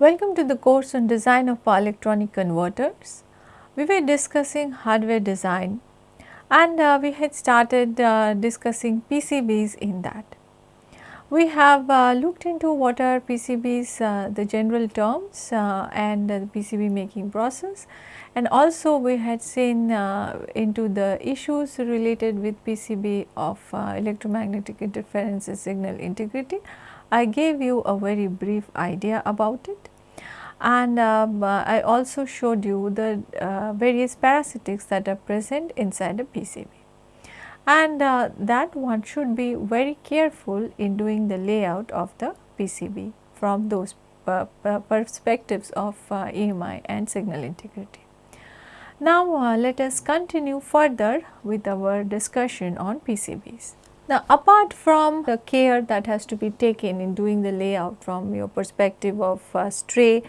Welcome to the course on design of power electronic converters. We were discussing hardware design and uh, we had started uh, discussing PCBs in that. We have uh, looked into what are PCBs, uh, the general terms uh, and the PCB making process and also we had seen uh, into the issues related with PCB of electromagnetic interference and signal integrity. I gave you a very brief idea about it and um, I also showed you the various parasitics that are present inside a PCB and uh, that one should be very careful in doing the layout of the PCB from those perspectives of uh, EMI and signal integrity. Now uh, let us continue further with our discussion on PCBs. Now apart from the care that has to be taken in doing the layout from your perspective of uh, stray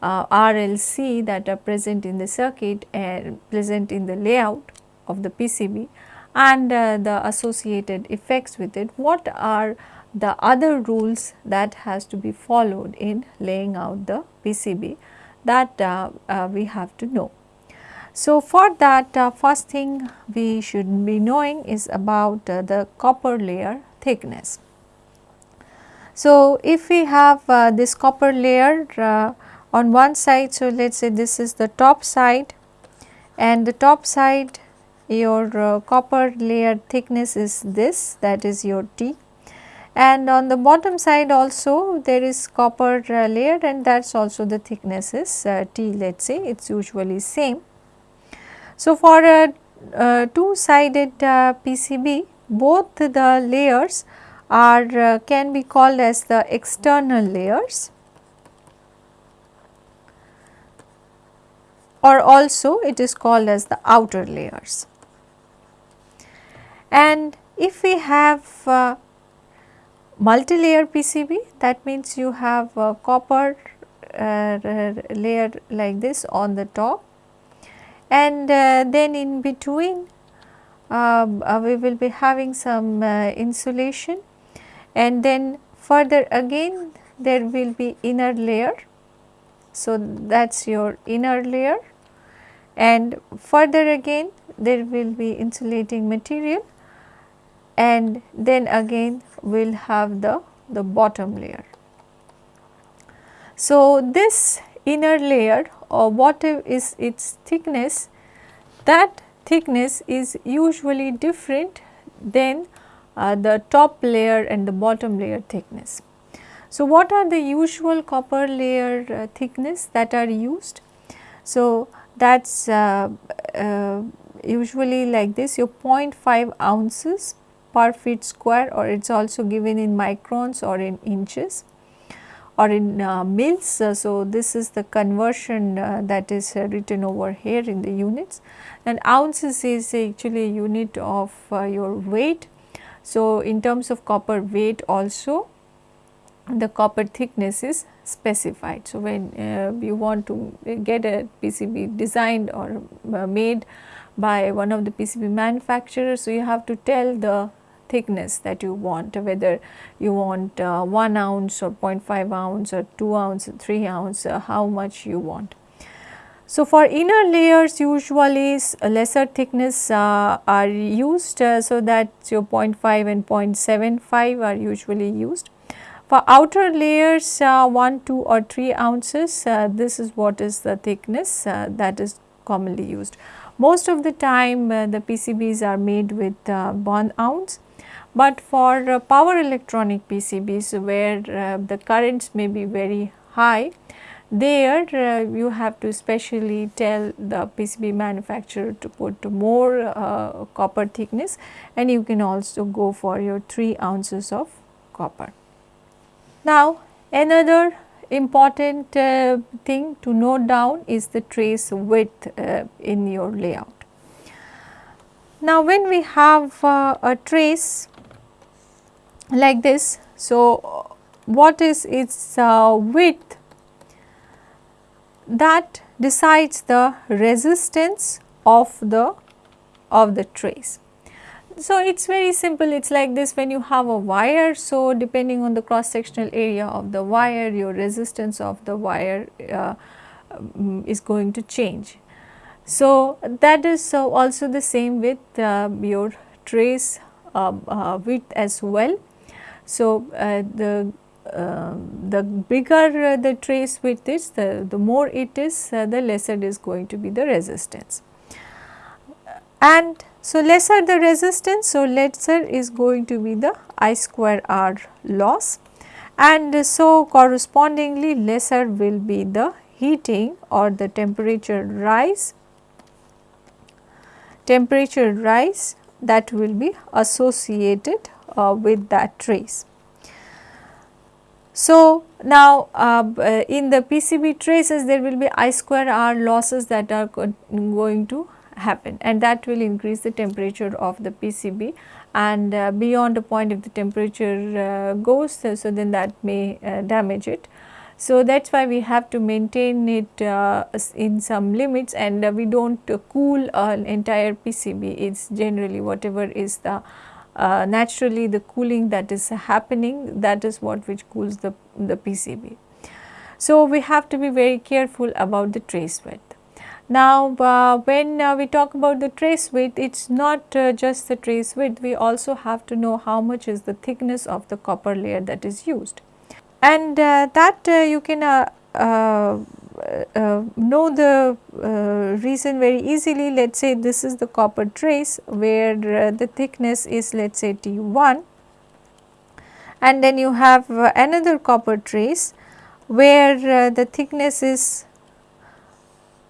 uh, RLC that are present in the circuit and present in the layout of the PCB, and uh, the associated effects with it, what are the other rules that has to be followed in laying out the PCB that uh, uh, we have to know. So, for that uh, first thing we should be knowing is about uh, the copper layer thickness. So, if we have uh, this copper layer on one side, so let us say this is the top side and the top side your uh, copper layer thickness is this that is your T and on the bottom side also there is copper uh, layer and that is also the thickness is uh, T let us say it is usually same. So, for a, a two sided uh, PCB both the layers are uh, can be called as the external layers or also it is called as the outer layers. And if we have uh, multi-layer PCB that means you have a copper uh, layer like this on the top and uh, then in between um, uh, we will be having some uh, insulation and then further again there will be inner layer. So, that is your inner layer and further again there will be insulating material and then again we will have the, the bottom layer. So, this inner layer or what is its thickness that thickness is usually different than uh, the top layer and the bottom layer thickness. So, what are the usual copper layer uh, thickness that are used? So, that is uh, uh, usually like this your 0.5 ounces per feet square or it is also given in microns or in inches or in uh, mils. Uh, so, this is the conversion uh, that is uh, written over here in the units and ounces is actually a unit of uh, your weight. So, in terms of copper weight also the copper thickness is specified. So, when uh, you want to get a PCB designed or made by one of the PCB manufacturers. So, you have to tell the thickness that you want whether you want uh, 1 ounce or 0.5 ounce or 2 ounce or 3 ounce uh, how much you want. So, for inner layers usually lesser thickness uh, are used uh, so that your 0.5 and 0.75 are usually used. For outer layers uh, 1, 2 or 3 ounces uh, this is what is the thickness that is commonly used. Most of the time the PCBs are made with 1 ounce but for uh, power electronic PCBs where uh, the currents may be very high, there uh, you have to specially tell the PCB manufacturer to put more uh, copper thickness and you can also go for your 3 ounces of copper. Now another important uh, thing to note down is the trace width uh, in your layout. Now when we have a trace like this. So, what is its uh, width that decides the resistance of the of the trace. so it is very simple it is like this when you have a wire. So, depending on the cross sectional area of the wire your resistance of the wire uh, um, is going to change. So, that is uh, also the same with uh, your trace um, uh, width as well. So, uh, the um, the bigger uh, the trace width is the, the more it is the lesser is going to be the resistance. And so, lesser the resistance, so lesser is going to be the I square R loss and so correspondingly lesser will be the heating or the temperature rise, temperature rise that will be associated uh, with that trace. So, now uh, in the PCB traces there will be I square R losses that are going to happen and that will increase the temperature of the PCB and uh, beyond a point if the temperature uh, goes so, so, then that may uh, damage it. So, that is why we have to maintain it uh, in some limits and uh, we do not cool an entire PCB it is generally whatever is the uh, naturally the cooling that is happening that is what which cools the, the PCB. So, we have to be very careful about the trace width. Now, uh, when uh, we talk about the trace width, it is not uh, just the trace width, we also have to know how much is the thickness of the copper layer that is used. And uh, that uh, you can Uh, know the uh, reason very easily, let us say this is the copper trace where uh, the thickness is let us say T1 and then you have another copper trace where the thickness is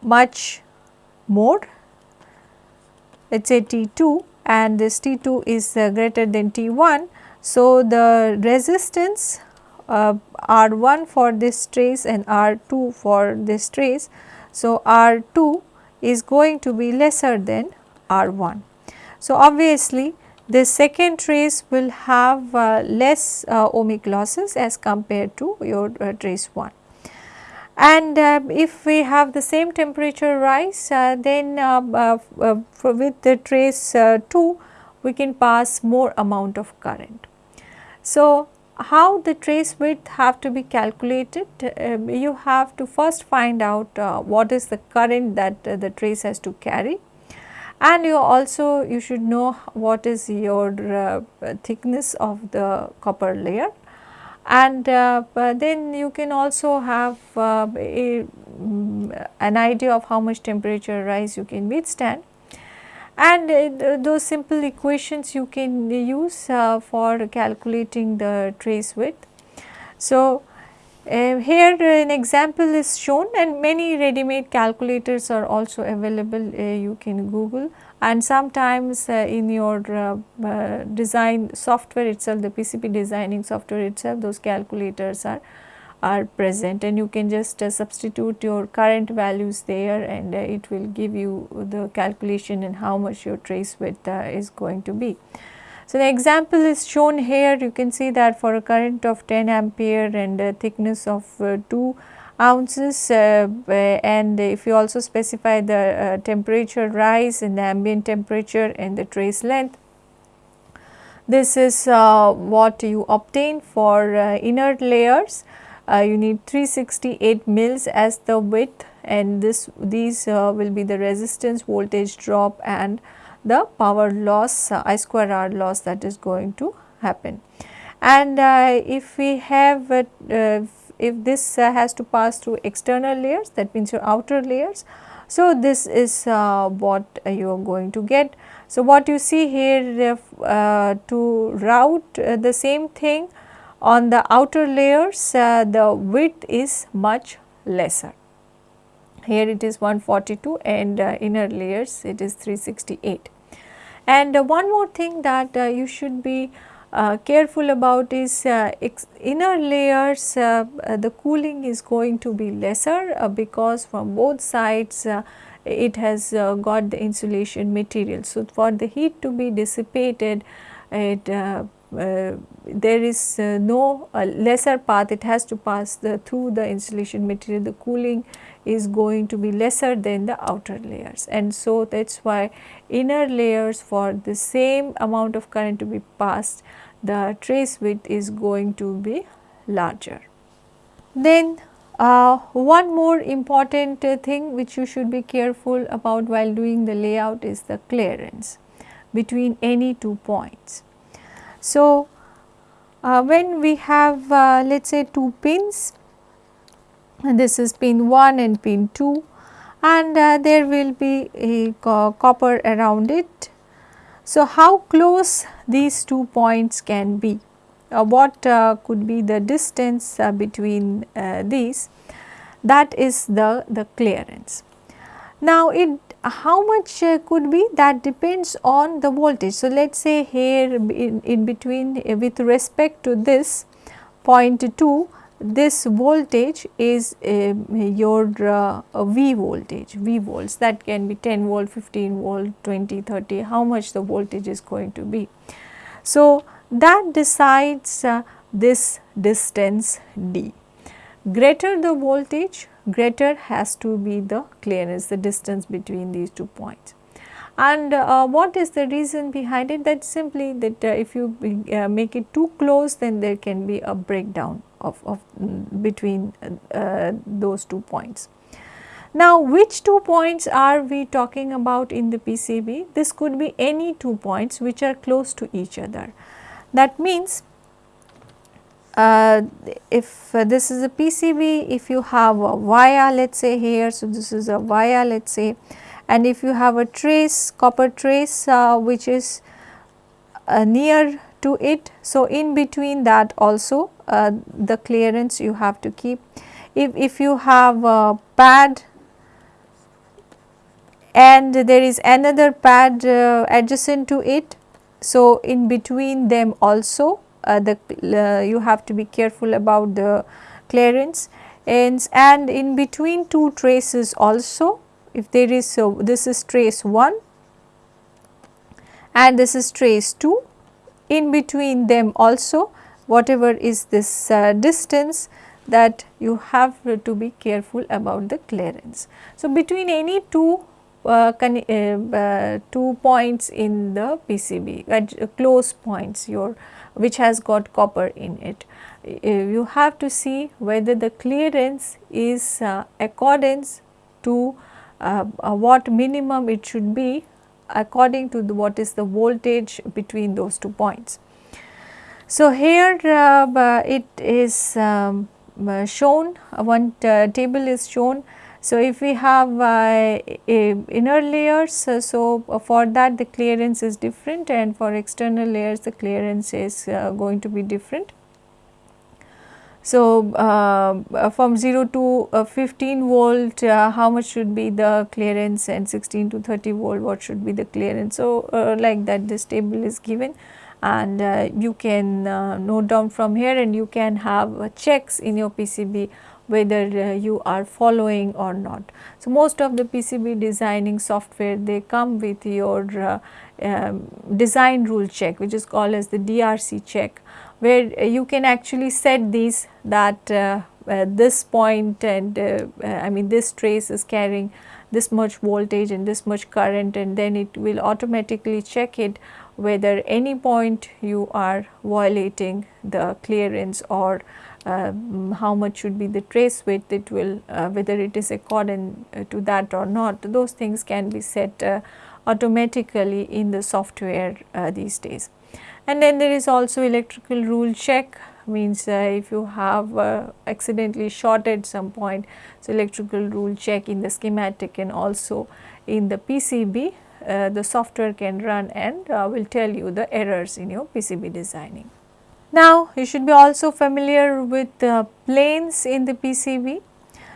much more. Let us say T2 and this T2 is uh, greater than T1. So, the resistance uh, R1 for this trace and R2 for this trace. So, R2 is going to be lesser than R1. So, obviously the second trace will have uh, less uh, ohmic losses as compared to your uh, trace 1. And uh, if we have the same temperature rise uh, then with the trace uh, 2 we can pass more amount of current. So, how the trace width have to be calculated? Um, you have to first find out what is the current that the trace has to carry and you also you should know what is your thickness of the copper layer and uh, then you can also have uh, a, um, an idea of how much temperature rise you can withstand and uh, those simple equations you can use uh, for calculating the trace width. So, uh, here an example is shown and many ready made calculators are also available uh, you can google and sometimes uh, in your uh, design software itself the PCB designing software itself those calculators are are present and you can just uh, substitute your current values there and uh, it will give you the calculation and how much your trace width uh, is going to be. So, the example is shown here you can see that for a current of 10 ampere and a thickness of 2 ounces uh, and if you also specify the uh, temperature rise in the ambient temperature and the trace length. This is uh, what you obtain for inner layers. You need 368 mils as the width and this these will be the resistance voltage drop and the power loss uh, I square R loss that is going to happen. And uh, if we have uh, if this uh, has to pass through external layers that means your outer layers. So, this is uh, what uh, you are going to get. So, what you see here uh, to route uh, the same thing on the outer layers uh, the width is much lesser. Here it is 142 and inner layers it is 368. And one more thing that you should be uh, careful about is uh, inner layers uh, uh, the cooling is going to be lesser uh, because from both sides uh, it has got the insulation material. So, for the heat to be dissipated it uh, there is uh, no lesser path it has to pass the through the insulation material the cooling is going to be lesser than the outer layers and so that is why inner layers for the same amount of current to be passed the trace width is going to be larger. Then uh, one more important uh, thing which you should be careful about while doing the layout is the clearance between any two points. So, uh, when we have uh, let us say two pins and this is pin 1 and pin 2 and uh, there will be a co copper around it. So, how close these two points can be? What uh, could be the distance uh, between uh, these that is the, the clearance. Now, it how much uh, could be that depends on the voltage. So, let us say here in, in between uh, with respect to this point 2 this voltage is uh, your V voltage, V volts that can be 10 volt, 15 volt, 20, 30, how much the voltage is going to be. So, that decides uh, this distance d. Greater the voltage, greater has to be the clearance, the distance between these two points. And uh, what is the reason behind it? That simply that uh, if you uh, make it too close then there can be a breakdown of, of mm, between uh, those two points. Now, which two points are we talking about in the PCB? This could be any two points which are close to each other. That means, uh, if uh, this is a PCB, if you have a wire let us say here, so this is a wire let us say and if you have a trace copper trace uh, which is uh, near to it. So, in between that also uh, the clearance you have to keep. If, if you have a pad and there is another pad adjacent to it. So, in between them also the uh, you have to be careful about the clearance and, and in between two traces also if there is so this is trace 1 and this is trace 2 in between them also whatever is this uh, distance that you have to be careful about the clearance. So, between any two uh, uh, uh, two points in the PCB at uh, close points your which has got copper in it. Uh, you have to see whether the clearance is accordance to what minimum it should be according to what is the voltage between those two points. So, here uh, it is um, uh, shown one uh, table is shown. So, if we have uh, inner layers, uh, so for that the clearance is different and for external layers the clearance is uh, going to be different. So, uh, from 0 to uh, 15 volt uh, how much should be the clearance and 16 to 30 volt what should be the clearance. So, like that this table is given and uh, you can uh, note down from here and you can have uh, checks in your PCB whether uh, you are following or not. So, most of the PCB designing software they come with your uh, um, design rule check which is called as the DRC check where uh, you can actually set these that this point and I mean this trace is carrying this much voltage and this much current and then it will automatically check it whether any point you are violating the clearance or uh, how much should be the trace width it will uh, whether it is according uh, to that or not those things can be set uh, automatically in the software uh, these days. And then there is also electrical rule check means uh, if you have accidentally shorted some point so electrical rule check in the schematic and also in the PCB uh, the software can run and uh, will tell you the errors in your PCB designing. Now, you should be also familiar with the planes in the PCB.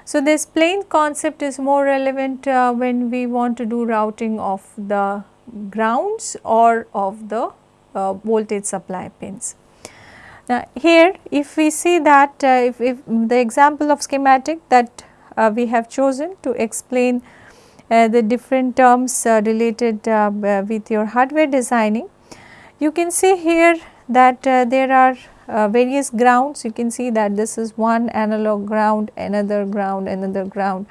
So, this plane concept is more relevant uh, when we want to do routing of the grounds or of the uh, voltage supply pins. Now, here if we see that uh, if, if, the example of schematic that uh, we have chosen to explain uh, the different terms uh, related uh, with your hardware designing. You can see here that uh, there are uh, various grounds you can see that this is one analog ground another ground another ground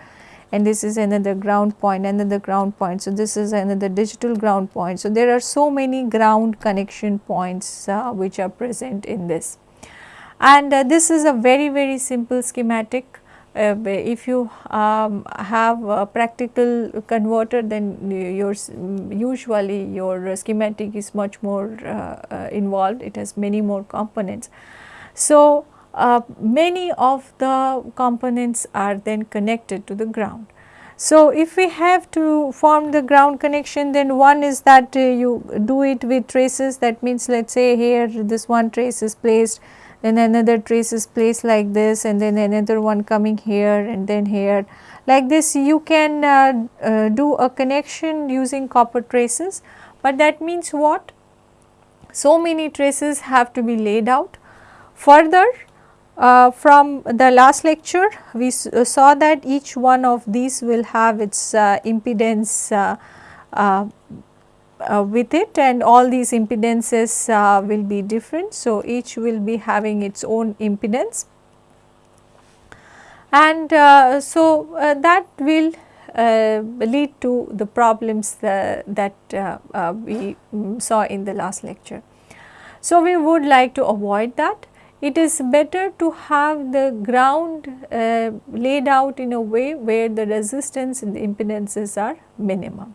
and this is another ground point another ground point. So, this is another digital ground point. So, there are so many ground connection points uh, which are present in this and uh, this is a very very simple schematic uh, if you um, have a practical converter then your usually your schematic is much more uh, uh, involved it has many more components. So, uh, many of the components are then connected to the ground. So, if we have to form the ground connection then one is that uh, you do it with traces that means let us say here this one trace is placed then another trace is placed like this and then another one coming here and then here. Like this you can uh, uh, do a connection using copper traces, but that means what? So many traces have to be laid out. Further uh, from the last lecture we uh, saw that each one of these will have its uh, impedance uh, uh, with it and all these impedances uh, will be different. So, each will be having its own impedance and uh, so uh, that will uh, lead to the problems that we mm, saw in the last lecture. So, we would like to avoid that. It is better to have the ground uh, laid out in a way where the resistance and the impedances are minimum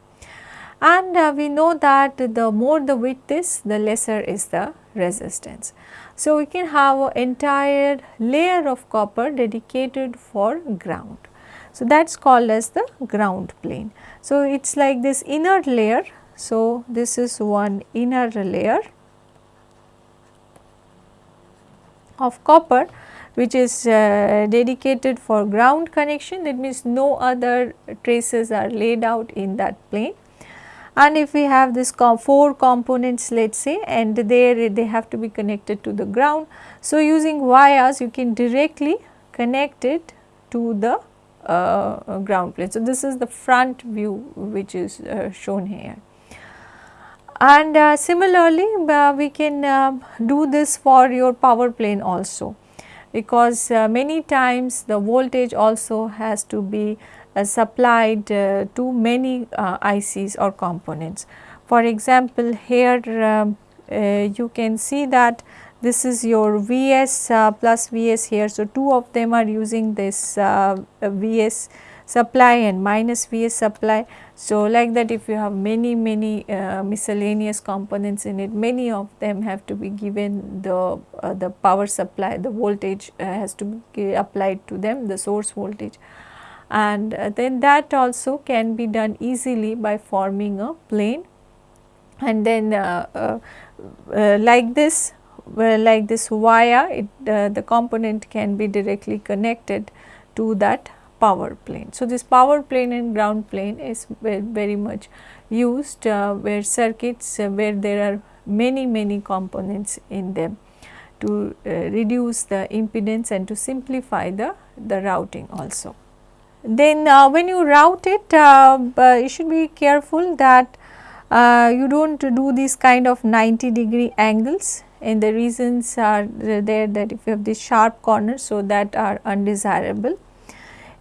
and uh, we know that the more the width is the lesser is the resistance. So, we can have an entire layer of copper dedicated for ground. So, that is called as the ground plane. So, it is like this inner layer. So, this is one inner layer of copper which is uh, dedicated for ground connection that means no other traces are laid out in that plane and if we have this com 4 components let us say and there they have to be connected to the ground. So, using vias you can directly connect it to the uh, ground plane. So, this is the front view which is uh, shown here. And uh, similarly, uh, we can uh, do this for your power plane also because uh, many times the voltage also has to be uh, supplied uh, to many uh, ICs or components. For example, here you can see that this is your Vs uh, plus Vs here. So, two of them are using this uh, Vs supply and minus Vs supply. So, like that if you have many many uh, miscellaneous components in it, many of them have to be given the, the power supply, the voltage has to be applied to them, the source voltage and uh, then that also can be done easily by forming a plane and then uh, uh, uh like this like this wire it, uh, the component can be directly connected to that power plane. So, this power plane and ground plane is very, much used uh, where circuits where there are many many components in them to reduce the impedance and to simplify the, the routing also. Then uh, when you route it, uh, you should be careful that uh, you do not do these kind of 90 degree angles and the reasons are there that if you have these sharp corners, so that are undesirable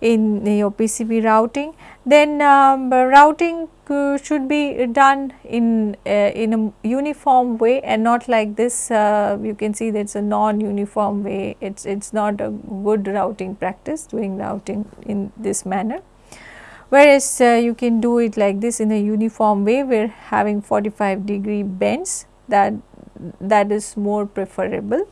in your PCB routing. Then um, routing uh, should be done in uh, in a uniform way and not like this uh, you can see that it is a non uniform way it is it's not a good routing practice doing routing in this manner. Whereas uh, you can do it like this in a uniform way we are having 45 degree bends that that is more preferable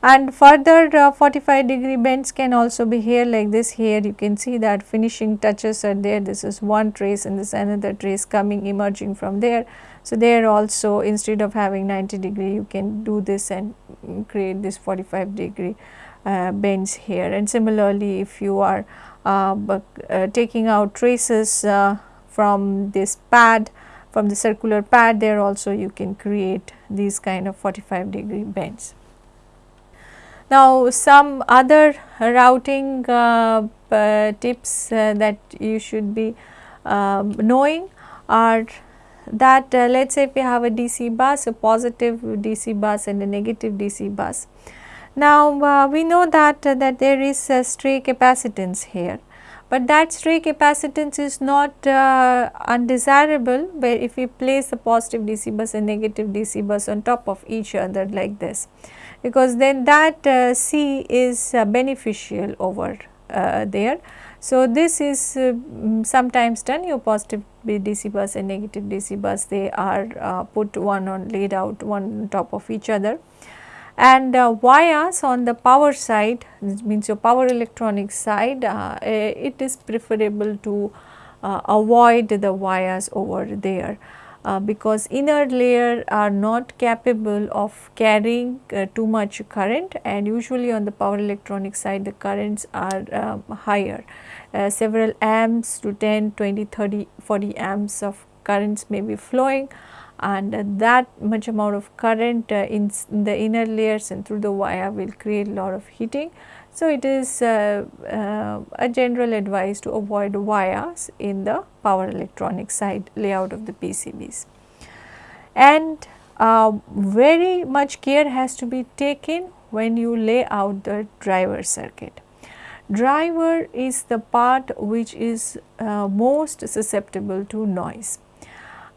and further uh, 45 degree bends can also be here like this here you can see that finishing touches are there this is one trace and this another trace coming emerging from there. So, there also instead of having 90 degree you can do this and create this 45 degree uh, bends here and similarly if you are uh, uh, taking out traces uh, from this pad from the circular pad there also you can create these kind of 45 degree bends. Now, some other routing uh, uh, tips uh, that you should be um, knowing are that uh, let us say if we have a DC bus, a positive DC bus and a negative DC bus. Now, uh, we know that, uh, that there is a stray capacitance here, but that stray capacitance is not undesirable where if we place a positive DC bus and negative DC bus on top of each other like this, because then that uh, C is uh, beneficial over there. So, this is uh, mm, sometimes done. Your positive DC bus and negative DC bus they are uh, put one on laid out one on top of each other. And uh, vias on the power side means your power electronic side uh, eh, it is preferable to uh, avoid the vias over there uh, because inner layer are not capable of carrying uh, too much current and usually on the power electronic side the currents are um, higher. Uh, several amps to 10 20 30 40 amps of currents may be flowing and that much amount of current uh, in, in, the inner layers and through the via will create lot of heating so, it is uh, uh, a general advice to avoid vias in the power electronic side layout of the PCBs. And uh, very much care has to be taken when you lay out the driver circuit. Driver is the part which is uh, most susceptible to noise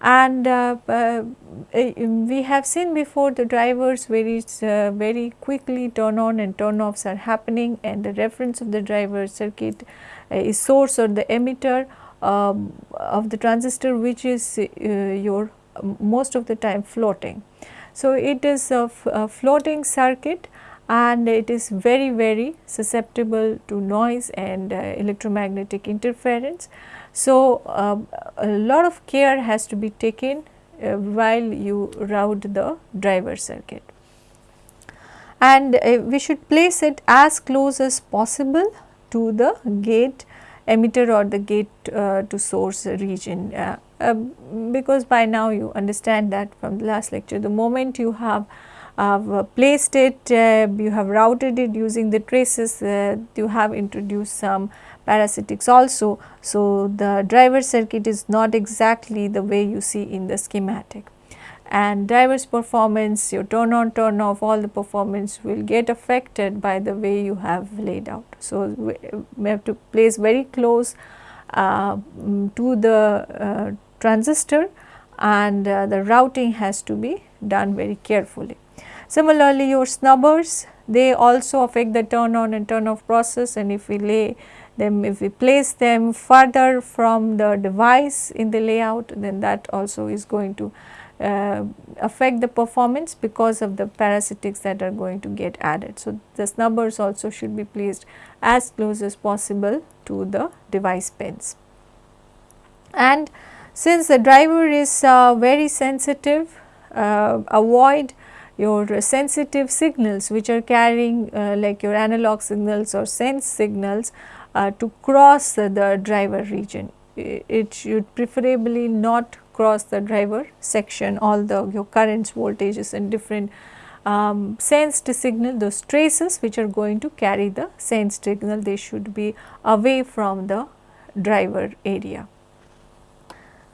and uh, uh, eh, we have seen before the drivers very uh, very quickly turn on and turn offs are happening and the reference of the driver circuit uh, is source or the emitter um, of the transistor which is uh, your most of the time floating. So, it is a, a floating circuit and it is very very susceptible to noise and uh, electromagnetic interference. So, uh, a lot of care has to be taken uh, while you route the driver circuit. And uh, we should place it as close as possible to the gate emitter or the gate uh, to source region. Uh, uh, because by now you understand that from the last lecture the moment you have placed it, you have routed it using the traces, you have introduced some parasitics also. So, the driver circuit is not exactly the way you see in the schematic and driver's performance, your turn on turn off all the performance will get affected by the way you have laid out. So, we have to place very close uh, to the uh, transistor and uh, the routing has to be done very carefully. Similarly, your snubbers they also affect the turn on and turn off process and if we lay them if we place them further from the device in the layout then that also is going to uh, affect the performance because of the parasitics that are going to get added. So, the snubbers also should be placed as close as possible to the device pins. And since the driver is uh, very sensitive, uh, avoid your sensitive signals which are carrying uh, like your analog signals or sense signals to cross the driver region. It should preferably not cross the driver section all the your currents, voltages and different um, sensed signal those traces which are going to carry the sensed signal they should be away from the driver area.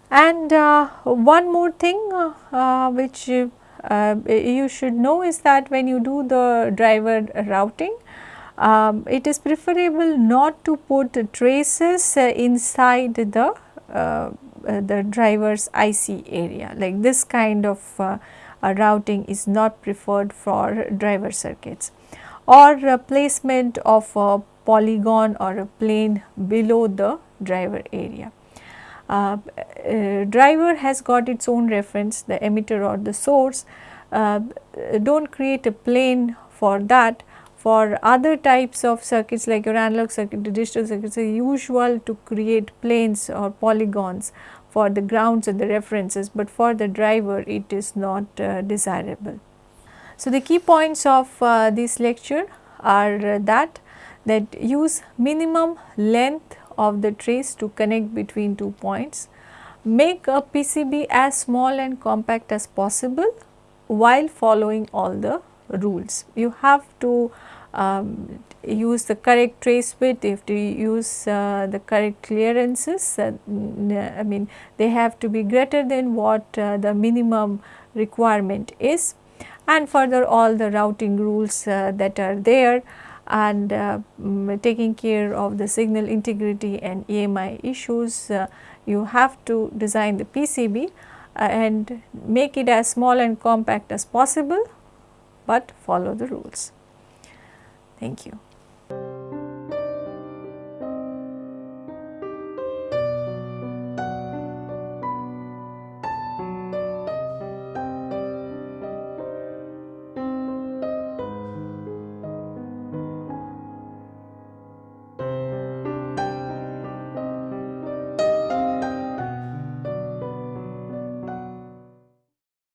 And uh, one more thing uh, uh, which uh, you should know is that when you do the driver routing um, it is preferable not to put traces uh, inside the uh, uh the driver's IC area. Like this kind of routing is not preferred for driver circuits. Or placement of a polygon or a plane below the driver area. Uh, uh, driver has got its own reference the emitter or the source. Uh, do not create a plane for that for other types of circuits like your analog circuit, the digital circuits are usual to create planes or polygons for the grounds and the references, but for the driver it is not uh, desirable. So, the key points of uh, this lecture are that that use minimum length of the trace to connect between two points, make a PCB as small and compact as possible while following all the rules. You have to um, use the correct trace width, they have to use uh, the correct clearances. Uh, I mean they have to be greater than what uh, the minimum requirement is and further all the routing rules uh, that are there and um, taking care of the signal integrity and EMI issues. Uh, you have to design the PCB and make it as small and compact as possible, but follow the rules. Thank you.